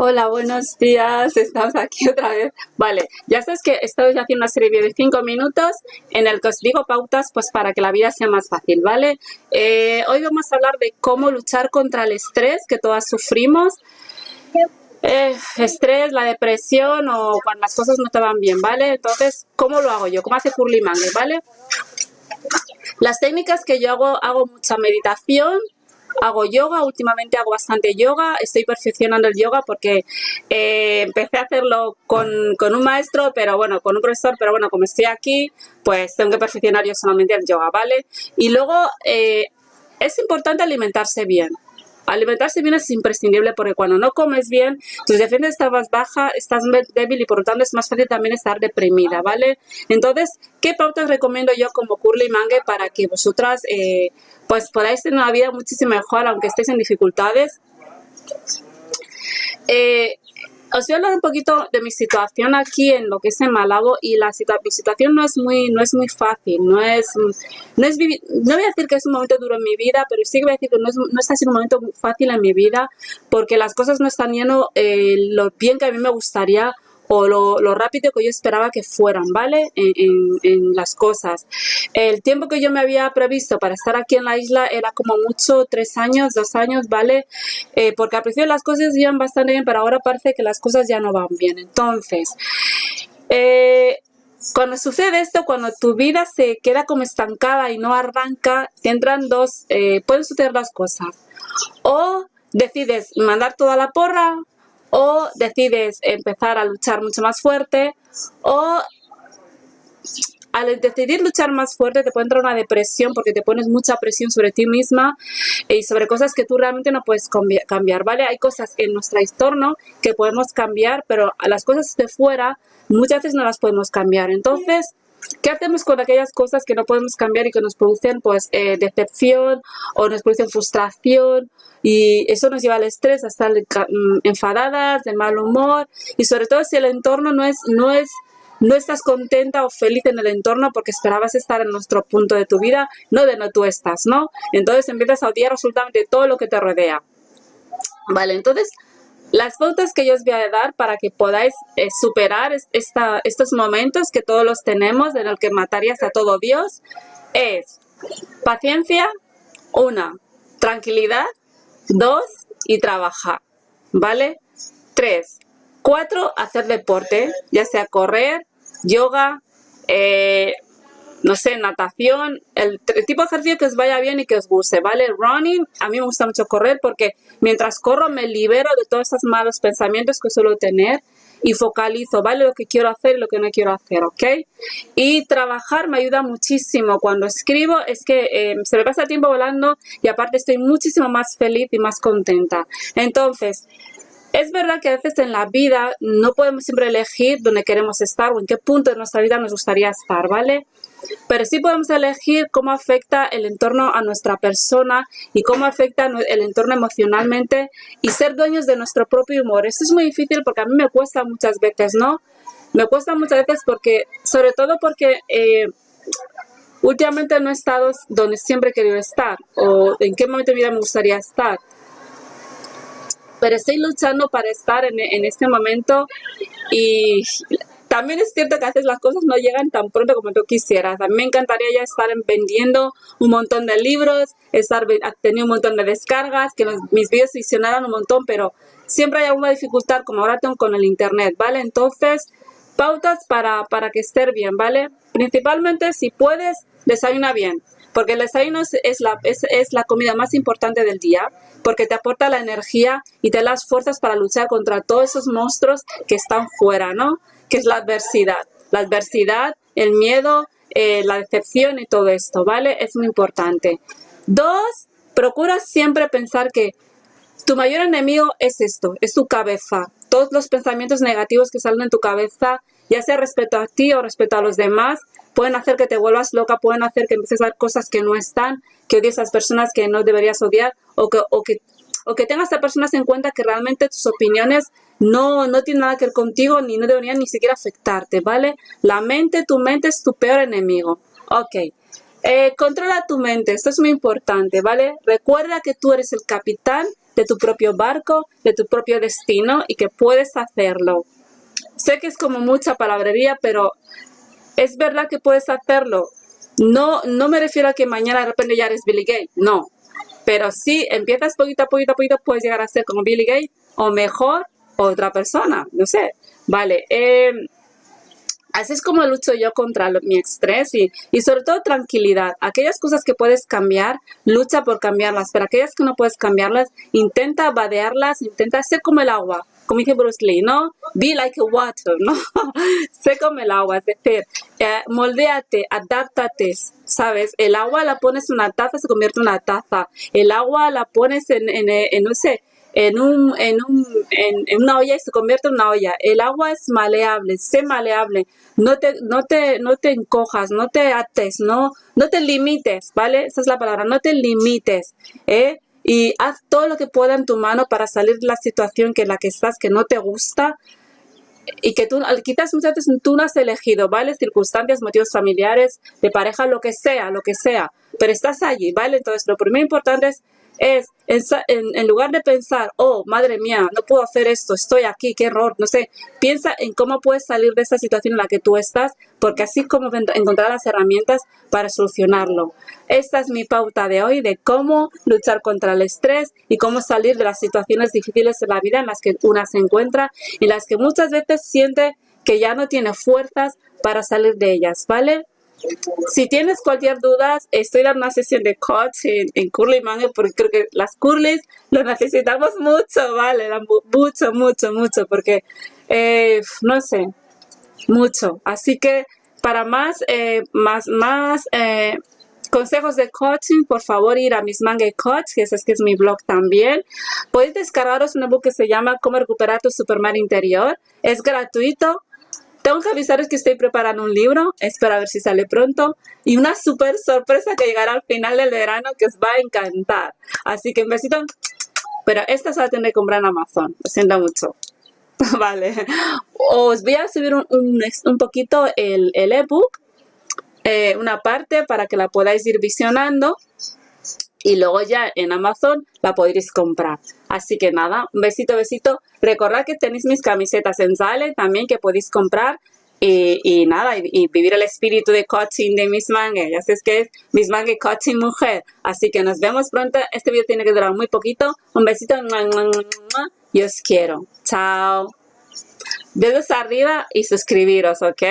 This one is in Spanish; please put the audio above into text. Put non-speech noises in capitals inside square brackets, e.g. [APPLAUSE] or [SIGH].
Hola, buenos días, estamos aquí [LAUGHS] otra vez. Vale, ya sabes que estoy haciendo una serie de 5 minutos en el que os digo pautas pues para que la vida sea más fácil, ¿vale? Eh, hoy vamos a hablar de cómo luchar contra el estrés que todas sufrimos. Eh, estrés, la depresión o cuando las cosas no te van bien, ¿vale? Entonces, ¿cómo lo hago yo? ¿Cómo hace Curly Mangue, ¿vale? Las técnicas que yo hago, hago mucha meditación, hago yoga, últimamente hago bastante yoga, estoy perfeccionando el yoga porque eh, empecé a hacerlo con, un maestro, pero bueno, con un profesor, pero bueno, como estoy aquí, pues tengo que perfeccionar yo solamente el yoga, ¿vale? Y luego eh, es importante alimentarse bien. Alimentarse bien es imprescindible porque cuando no comes bien, tus defensas están más baja, estás débil y por lo tanto es más fácil también estar deprimida, ¿vale? Entonces, ¿qué pautas recomiendo yo como Curly Mangue para que vosotras eh, pues podáis tener una vida muchísimo mejor aunque estéis en dificultades? Eh, os voy a hablar un poquito de mi situación aquí en lo que es en Malabo y la mi situación no es muy no es muy fácil, no es no es no voy a decir que es un momento duro en mi vida, pero sí que voy a decir que no, es, no está siendo un momento muy fácil en mi vida porque las cosas no están yendo eh, lo bien que a mí me gustaría o lo, rápido que yo esperaba que fueran, ¿vale? En, las cosas. El tiempo que yo me había previsto para estar aquí en la isla era como mucho tres años, dos años, ¿vale? Eh, porque al principio las cosas iban bastante bien, pero ahora parece que las cosas ya no van bien. Entonces, eh, cuando sucede esto, cuando tu vida se queda como estancada y no arranca, te entran dos, eh, pueden suceder dos cosas. O decides mandar toda la porra o decides empezar a luchar mucho más fuerte o al decidir luchar más fuerte te puede entrar una depresión porque te pones mucha presión sobre ti misma y sobre cosas que tú realmente no puedes cambiar, ¿vale? Hay cosas en nuestro entorno que podemos cambiar, pero las cosas de fuera muchas veces no las podemos cambiar. Entonces, ¿Qué hacemos con aquellas cosas que no podemos cambiar y que nos producen pues eh, decepción o nos producen frustración y eso nos lleva al estrés, a estar mm, enfadadas, de mal humor y sobre todo si el entorno no es, no es no estás contenta o feliz en el entorno porque esperabas estar en nuestro punto de tu vida, no de no tú estás, ¿no? Entonces empiezas a odiar absolutamente todo lo que te rodea. Vale, entonces las pautas que yo os voy a dar para que podáis eh, superar esta, estos momentos que todos los tenemos en el que matarías a todo Dios es paciencia, una, tranquilidad, dos, y trabajar, ¿vale? Tres, cuatro, hacer deporte, ya sea correr, yoga, eh, no sé, natación, el, tipo de ejercicio que os vaya bien y que os guste, ¿vale? Running, a mí me gusta mucho correr porque mientras corro me libero de todos esos malos pensamientos que suelo tener y focalizo, ¿vale? Lo que quiero hacer y lo que no quiero hacer, ¿ok? Y trabajar me ayuda muchísimo. Cuando escribo es que eh, se me pasa el tiempo volando y aparte estoy muchísimo más feliz y más contenta. Entonces, es verdad que a veces en la vida no podemos siempre elegir dónde queremos estar o en qué punto de nuestra vida nos gustaría estar, ¿vale? Pero sí podemos elegir cómo afecta el entorno a nuestra persona y cómo afecta el entorno emocionalmente y ser dueños de nuestro propio humor. Esto es muy difícil porque a mí me cuesta muchas veces, ¿no? Me cuesta muchas veces porque, sobre todo porque eh, últimamente no he estado donde siempre he querido estar o en qué momento de vida me gustaría estar pero estoy luchando para estar en, en, este momento y también es cierto que a veces las cosas no llegan tan pronto como tú quisieras. A mí me encantaría ya estar vendiendo un montón de libros, estar teniendo un montón de descargas, que mis vídeos visionaran un montón, pero siempre hay alguna dificultad como ahora tengo con el internet, ¿vale? Entonces, pautas para, para que esté bien, ¿vale? Principalmente si puedes, desayuna bien, porque el desayuno es la, es, es la comida más importante del día, porque te aporta la energía y te da las fuerzas para luchar contra todos esos monstruos que están fuera, ¿no? Que es la adversidad. La adversidad, el miedo, eh, la decepción y todo esto, ¿vale? Es muy importante. Dos, procura siempre pensar que tu mayor enemigo es esto, es tu cabeza. Todos los pensamientos negativos que salen en tu cabeza, ya sea respecto a ti o respecto a los demás, pueden hacer que te vuelvas loca, pueden hacer que empieces a hacer cosas que no están, que odies a las personas que no deberías odiar o que, o que, o que tengas a personas en cuenta que realmente tus opiniones no, no tiene nada que ver contigo ni no deberían ni siquiera afectarte, ¿vale? La mente, tu mente es tu peor enemigo. Ok. Eh, controla tu mente, esto es muy importante, ¿vale? Recuerda que tú eres el capitán de tu propio barco, de tu propio destino y que puedes hacerlo. Sé que es como mucha palabrería, pero es verdad que puedes hacerlo. No, no me refiero a que mañana de repente ya eres Billy Gates, no. Pero si empiezas poquito a poquito a poquito, puedes llegar a ser como Billy Gates o mejor otra persona, no sé. Vale, eh, Así es como lucho yo contra mi estrés y, y, sobre todo tranquilidad. Aquellas cosas que puedes cambiar, lucha por cambiarlas, pero aquellas que no puedes cambiarlas, intenta vadearlas, intenta ser como el agua, Lee, ¿no? Be like water, ¿no? [LAUGHS] sé como el agua, es decir, eh, moldeate, adáptate, ¿sabes? El agua la pones en una taza, se convierte en una taza. El agua la pones en, en, en no sé, en, un, en, un, en, una olla y se convierte en una olla. El agua es maleable, sé maleable. No te, no te, no te encojas, no te ates, no, no te limites, ¿vale? Esa es la palabra, no te limites, ¿eh? Y haz todo lo que pueda en tu mano para salir de la situación que la que estás, que no te gusta, y que tú, quizás muchas veces tú no has elegido, ¿vale? Circunstancias, motivos familiares, de pareja, lo que sea, lo que sea, pero estás allí, ¿vale? Entonces, lo primero importante es es en, lugar de pensar, oh, madre mía, no puedo hacer esto, estoy aquí, qué error, no sé, piensa en cómo puedes salir de esta situación en la que tú estás, porque así como encontrar las herramientas para solucionarlo. Esta es mi pauta de hoy de cómo luchar contra el estrés y cómo salir de las situaciones difíciles de la vida en las que una se encuentra y en las que muchas veces siente que ya no tiene fuerzas para salir de ellas, ¿vale? Si tienes cualquier duda, estoy dando una sesión de coaching en, Curly Manga porque creo que las Curlys lo necesitamos mucho, ¿vale? Mucho, mucho, mucho, porque, eh, no sé, mucho. Así que para más, eh, más, más eh, consejos de coaching, por favor ir a Miss Manga Coach, que es, que es mi blog también. Podéis descargaros un ebook que se llama Cómo recuperar tu Superman interior. Es gratuito tengo que avisaros que estoy preparando un libro, espero a ver si sale pronto, y una súper sorpresa que llegará al final del verano que os va a encantar. Así que un besito, pero esta se la tendré que comprar en Amazon, lo siento mucho. [LAUGHS] vale, os voy a subir un, un, poquito el ebook, eh, una parte para que la podáis ir visionando y luego ya en Amazon la podréis comprar. Así que nada, un besito, besito. Recordad que tenéis mis camisetas en Zale también que podéis comprar y, nada, y, vivir el espíritu de coaching de Miss Mange. Ya sabes que es Miss Mange Coaching Mujer. Así que nos vemos pronto. Este video tiene que durar muy poquito. Un besito. Y os quiero. Chao. Dedos arriba y suscribiros, ¿ok?